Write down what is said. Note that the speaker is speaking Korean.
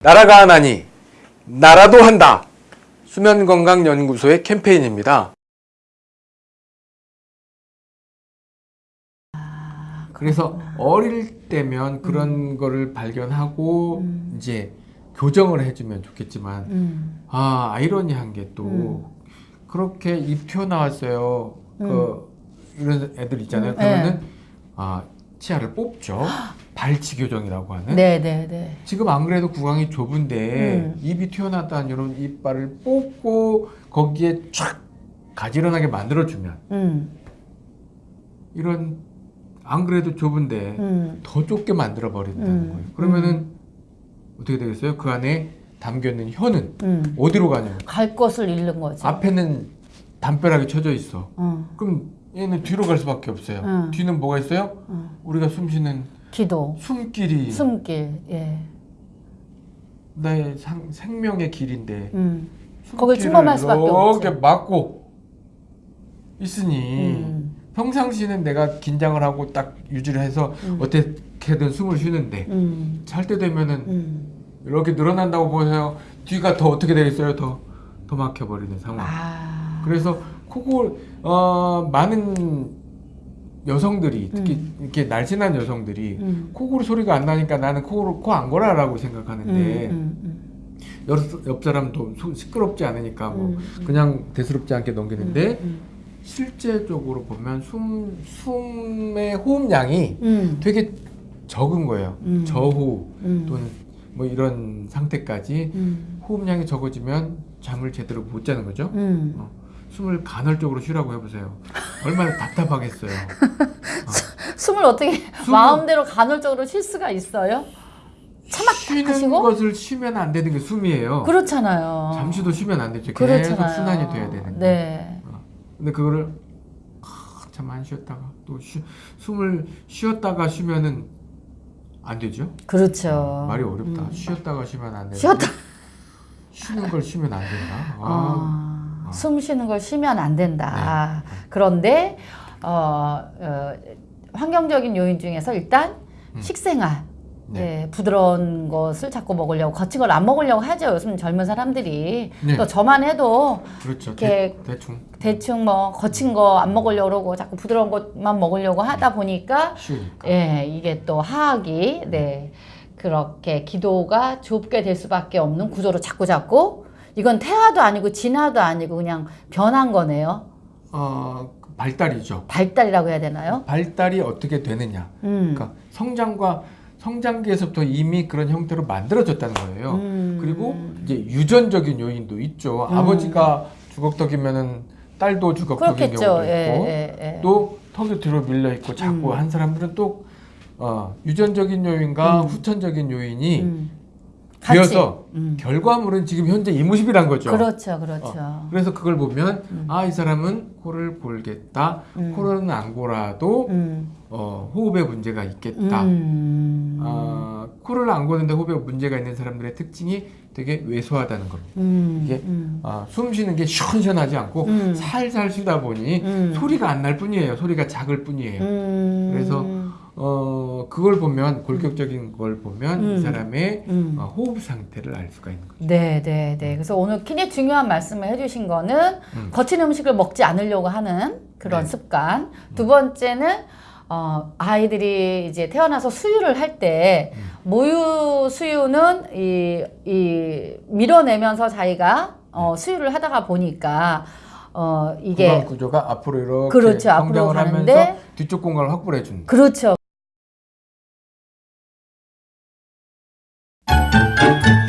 나라가 하나니 나라도 한다. 수면건강연구소의 캠페인입니다. 그래서 어릴 때면 그런 거를 발견하고 이제 교정을 해주면 좋겠지만 음. 아 아이러니한 게 또 그렇게 입 튀어나왔어요. 그 이런 애들 있잖아요. 음, 그러면은 아 치아를 뽑죠. 발치 교정이라고 하는. 네, 네, 네. 지금 안 그래도 구강이 좁은데 음. 입이 튀어나왔다는 이런 이빨을 뽑고 거기에 촥 가지런하게 만들어주면 음. 이런 안 그래도 좁은데 음. 더 좁게 만들어 버린다는 음. 거예요. 그러면은 어떻게 되겠어요? 그 안에 담겨 있는 혀는 음. 어디로 가냐면 갈 것을 잃는 거지. 앞에는 담벼락이 쳐져 있어. 어. 그럼 얘는 뒤로 갈 수밖에 없어요. 음. 뒤는 뭐가 있어요? 음. 우리가 숨쉬는 기도, 숨길이 숨길. 예. 나의 상- 생명의 길인데 음. 거길 침범할 수밖에 이렇게 없지. 막고 있으니 음. 평상시는 내가 긴장을 하고 딱 유지를 해서 음. 어떻게든 숨을 쉬는데 음. 잘때 되면은 음. 이렇게 늘어난다고 보세요. 뒤가 더 어떻게 되겠어요? 더, 더 막혀버리는 상황. 아. 그래서 코골, 어, 많은 여성들이, 특히 이렇게 날씬한 여성들이 음. 코골 소리가 안 나니까 나는 코골 코안 골아라고 생각하는데 음, 음, 옆, 옆 사람도 소- 시끄럽지 않으니까 뭐 음. 그냥 대수롭지 않게 넘기는데 음. 실제적으로 보면 숨, 숨의 호흡량이 음. 되게 적은 거예요. 음. 저호흡 음. 또는 뭐 이런 상태까지 음. 호흡량이 적어지면 잠을 제대로 못 자는 거죠. 음. 어, 숨을 간헐적으로 쉬라고 해보세요. 얼마나 답답하겠어요. 숨을 어떻게 숨을- 마음대로 간헐적으로 쉴 수가 있어요? 쉬는 하시고? 것을 쉬면 안 되는 게 숨이에요. 그렇잖아요. 잠시도 쉬면 안 되죠. 계속 그렇잖아요. 순환이 돼야 되는데. 네. 어, 근데 그거를 참 안 쉬었다가 또 쉬, 숨을 쉬었다가 쉬면은 안 되죠. 그렇죠. 말이 어렵다. 음. 쉬었다가 쉬면 안 된다. 쉬었다. 쉬는 걸 쉬면 안 된다. 아, 아, 아. 숨 쉬는 걸 쉬면 안 된다. 네. 그런데 어, 어, 환경적인 요인 중에서 일단 음. 식생활. 네. 예, 부드러운 것을 자꾸 먹으려고 거친 걸 안 먹으려고 하죠. 요즘 젊은 사람들이 네. 또 저만 해도 그렇죠. 이렇게 대, 대충 대충 뭐 거친 거 안 먹으려고 그러고 자꾸 부드러운 것만 먹으려고 하다 보니까 쉬우니까. 예, 이게 또 하악이 네 그렇게 기도가 좁게 될 수밖에 없는 구조로 자꾸 자꾸 이건 태화도 아니고 진화도 아니고 그냥 변한 거네요. 어, 그 발달이죠. 발달이라고 해야 되나요? 발달이 어떻게 되느냐. 음. 그러니까 성장과 성장기에서부터 이미 그런 형태로 만들어졌다는 거예요. 음. 그리고 이제 유전적인 요인도 있죠. 음. 아버지가 주걱턱이면은 딸도 주걱턱인. 경우도 예, 있고 예, 예. 또 턱이 뒤로 밀려 있고 자꾸 음. 한 사람들은 또 어, 유전적인 요인과 음. 후천적인 요인이 되어서 음. 결과물은 지금 현재 이무십이란 거죠. 그렇죠, 그렇죠. 그래서 그걸 보면 음. 아이 사람은 코를 골겠다. 음. 코를 안 골아도 음. 어, 호흡에 문제가 있겠다. 음. 아, 코를 안 고는데 호흡에 문제가 있는 사람들의 특징이 되게 왜소하다는 겁니다. 음. 이게 음. 아, 숨 쉬는 게 시원시원하지 않고 음. 살살 쉬다 보니 음. 소리가 안 날 뿐이에요. 소리가 작을 뿐이에요. 음. 그래서 어, 그걸 보면 골격적인 걸 보면 음. 이 사람의 음. 어, 호흡 상태를 알 수가 있는 거죠. 네, 네, 네. 그래서 오늘 굉장히 중요한 말씀을 해주신 거는 음. 거친 음식을 먹지 않으려고 하는 그런 네. 습관. 두 번째는 어, 아이들이 이제 태어나서 수유를 할때 음. 모유 수유는 이, 이 밀어내면서 자기가 어, 수유를 하다가 보니까 어, 이게 구조가 앞으로 이렇게 그렇죠. 앞으로 가는데 뒤쪽 공간을 확보해 준다. 그렇죠. Thank you.